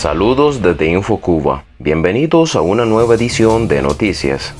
Saludos desde InfoCuba. Bienvenidos a una nueva edición de Noticias.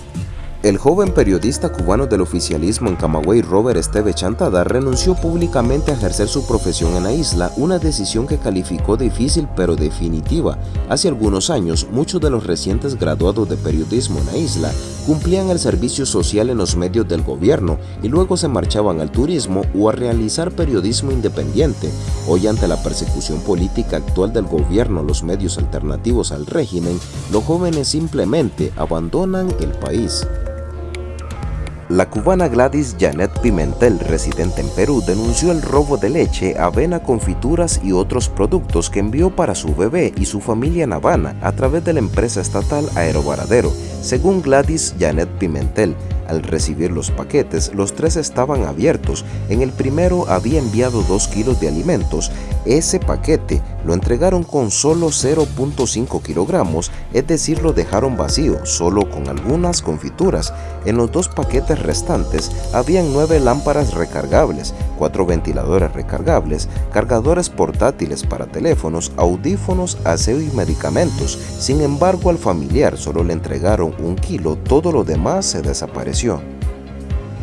El joven periodista cubano del oficialismo en Camagüey, Robert Esteve Chantada, renunció públicamente a ejercer su profesión en la isla, una decisión que calificó difícil pero definitiva. Hace algunos años, muchos de los recientes graduados de periodismo en la isla cumplían el servicio social en los medios del gobierno y luego se marchaban al turismo o a realizar periodismo independiente. Hoy ante la persecución política actual del gobierno los medios alternativos al régimen, los jóvenes simplemente abandonan el país. La cubana Gladys Janet Pimentel, residente en Perú, denunció el robo de leche, avena, confituras y otros productos que envió para su bebé y su familia en Habana a través de la empresa estatal Aerovaradero. Según Gladys Janet Pimentel, al recibir los paquetes, los tres estaban abiertos. En el primero había enviado 2 kilos de alimentos. Ese paquete lo entregaron con solo 0.5 kilogramos, es decir, lo dejaron vacío, solo con algunas confituras. En los dos paquetes restantes habían 9 lámparas recargables, 4 ventiladores recargables, cargadores portátiles para teléfonos, audífonos, aseo y medicamentos. Sin embargo, al familiar solo le entregaron un kilo, todo lo demás se desapareció.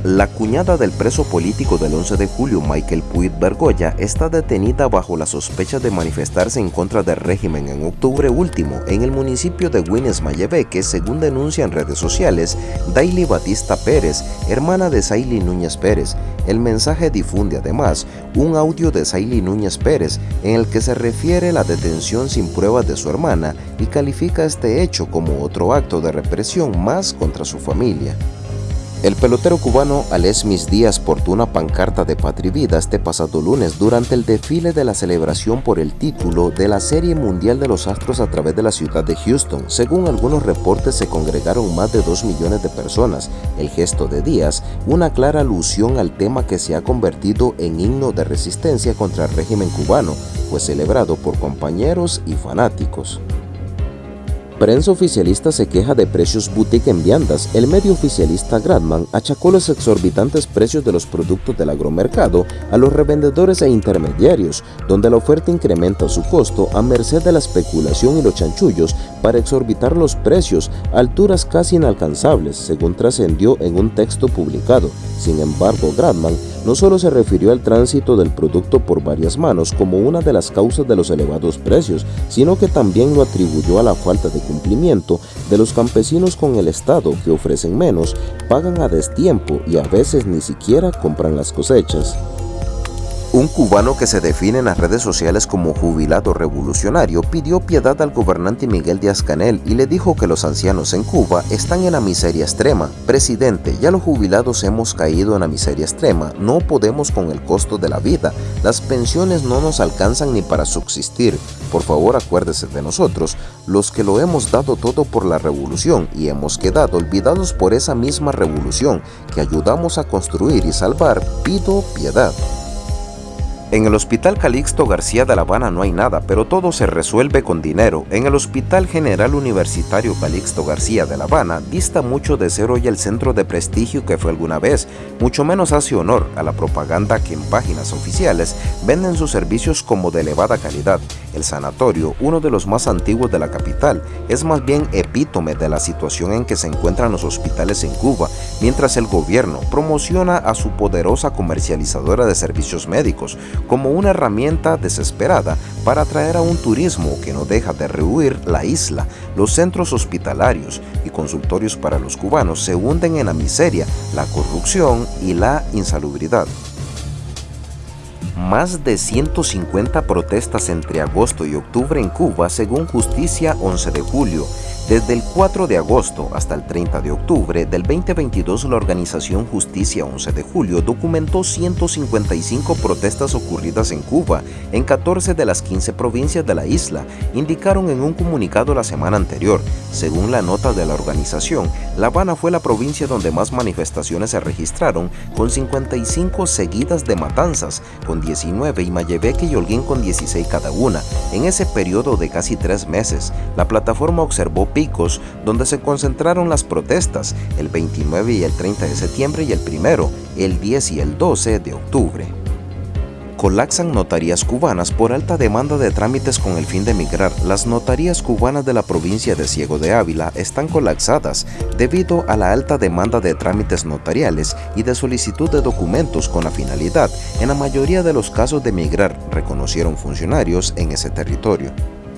La cuñada del preso político del 11 de julio, Michael Puig Bergoya, está detenida bajo la sospecha de manifestarse en contra del régimen en octubre último en el municipio de Guines Mayebeque, según denuncian redes sociales Daily Batista Pérez, hermana de Saily Núñez Pérez. El mensaje difunde además un audio de Saily Núñez Pérez en el que se refiere la detención sin pruebas de su hermana y califica este hecho como otro acto de represión más contra su familia. El pelotero cubano Alesmis Díaz portó una pancarta de Vida este pasado lunes durante el desfile de la celebración por el título de la Serie Mundial de los Astros a través de la ciudad de Houston. Según algunos reportes se congregaron más de 2 millones de personas. El gesto de Díaz, una clara alusión al tema que se ha convertido en himno de resistencia contra el régimen cubano, fue celebrado por compañeros y fanáticos. Prensa oficialista se queja de precios boutique en viandas. El medio oficialista Gradman achacó los exorbitantes precios de los productos del agromercado a los revendedores e intermediarios, donde la oferta incrementa su costo a merced de la especulación y los chanchullos para exorbitar los precios a alturas casi inalcanzables, según trascendió en un texto publicado. Sin embargo, Gradman no solo se refirió al tránsito del producto por varias manos como una de las causas de los elevados precios, sino que también lo atribuyó a la falta de cumplimiento de los campesinos con el Estado que ofrecen menos, pagan a destiempo y a veces ni siquiera compran las cosechas. Un cubano que se define en las redes sociales como jubilado revolucionario pidió piedad al gobernante Miguel Díaz-Canel y le dijo que los ancianos en Cuba están en la miseria extrema. Presidente, ya los jubilados hemos caído en la miseria extrema, no podemos con el costo de la vida, las pensiones no nos alcanzan ni para subsistir. Por favor acuérdese de nosotros, los que lo hemos dado todo por la revolución y hemos quedado olvidados por esa misma revolución que ayudamos a construir y salvar, pido piedad. En el Hospital Calixto García de La Habana no hay nada, pero todo se resuelve con dinero. En el Hospital General Universitario Calixto García de La Habana dista mucho de ser hoy el centro de prestigio que fue alguna vez, mucho menos hace honor a la propaganda que en páginas oficiales venden sus servicios como de elevada calidad. El sanatorio, uno de los más antiguos de la capital, es más bien epítome de la situación en que se encuentran los hospitales en Cuba, mientras el gobierno promociona a su poderosa comercializadora de servicios médicos, como una herramienta desesperada para atraer a un turismo que no deja de rehuir la isla. Los centros hospitalarios y consultorios para los cubanos se hunden en la miseria, la corrupción y la insalubridad. Más de 150 protestas entre agosto y octubre en Cuba según Justicia 11 de julio desde el 4 de agosto hasta el 30 de octubre del 2022, la organización Justicia 11 de Julio documentó 155 protestas ocurridas en Cuba, en 14 de las 15 provincias de la isla, indicaron en un comunicado la semana anterior. Según la nota de la organización, La Habana fue la provincia donde más manifestaciones se registraron, con 55 seguidas de matanzas, con 19 y Mayebeque y Holguín con 16 cada una. En ese periodo de casi tres meses, la plataforma observó picos donde se concentraron las protestas el 29 y el 30 de septiembre y el primero, el 10 y el 12 de octubre. Colapsan notarías cubanas por alta demanda de trámites con el fin de migrar. Las notarías cubanas de la provincia de Ciego de Ávila están colapsadas debido a la alta demanda de trámites notariales y de solicitud de documentos con la finalidad, en la mayoría de los casos de migrar, reconocieron funcionarios en ese territorio.